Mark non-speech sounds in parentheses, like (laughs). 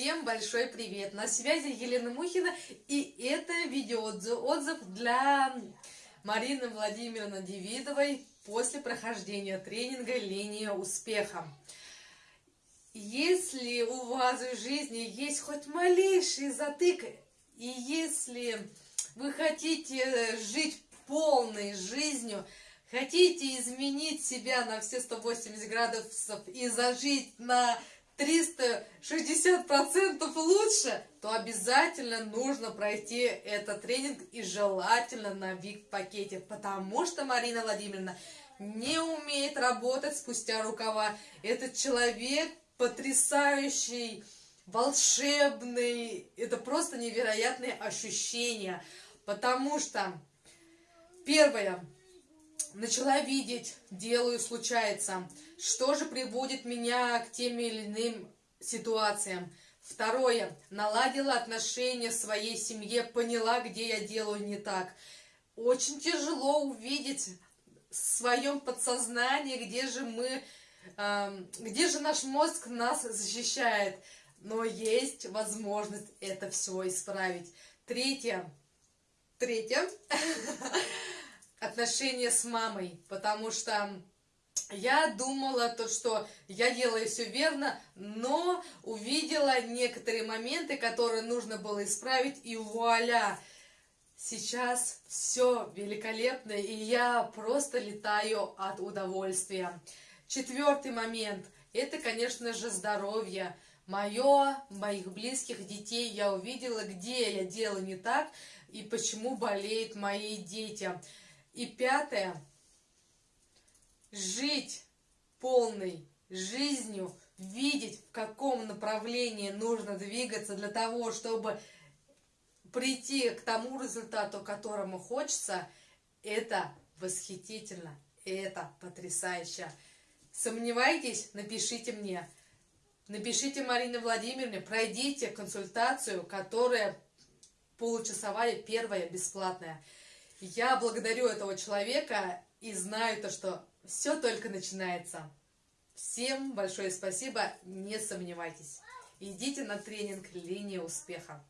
Всем большой привет! На связи Елена Мухина, и это видеоотзыв для Марины Владимировны Девидовой после прохождения тренинга «Линия успеха». Если у вас в жизни есть хоть малейший затык, и если вы хотите жить полной жизнью, хотите изменить себя на все 180 градусов и зажить на 360% лучше, то обязательно нужно пройти этот тренинг и желательно на ВИК-пакете, потому что Марина Владимировна не умеет работать спустя рукава. Этот человек потрясающий, волшебный, это просто невероятные ощущения, потому что первое, начала видеть, делаю, случается. Что же приводит меня к тем или иным ситуациям? Второе. Наладила отношения в своей семье, поняла, где я делаю не так. Очень тяжело увидеть в своем подсознании, где же мы, э, где же наш мозг нас защищает. Но есть возможность это все исправить. Третье. Третье. (laughs) отношения с мамой, потому что я думала то, что я делаю все верно, но увидела некоторые моменты, которые нужно было исправить, и вуаля! Сейчас все великолепно, и я просто летаю от удовольствия. Четвертый момент – это, конечно же, здоровье. Мое, моих близких, детей я увидела, где я делаю не так, и почему болеют мои дети. И пятое. Жить полной жизнью, видеть, в каком направлении нужно двигаться для того, чтобы прийти к тому результату, которому хочется, это восхитительно, это потрясающе. Сомневаетесь? Напишите мне. Напишите Марине Владимировне, пройдите консультацию, которая получасовая, первая, бесплатная. Я благодарю этого человека и знаю то, что все только начинается. Всем большое спасибо, не сомневайтесь. Идите на тренинг «Линия успеха».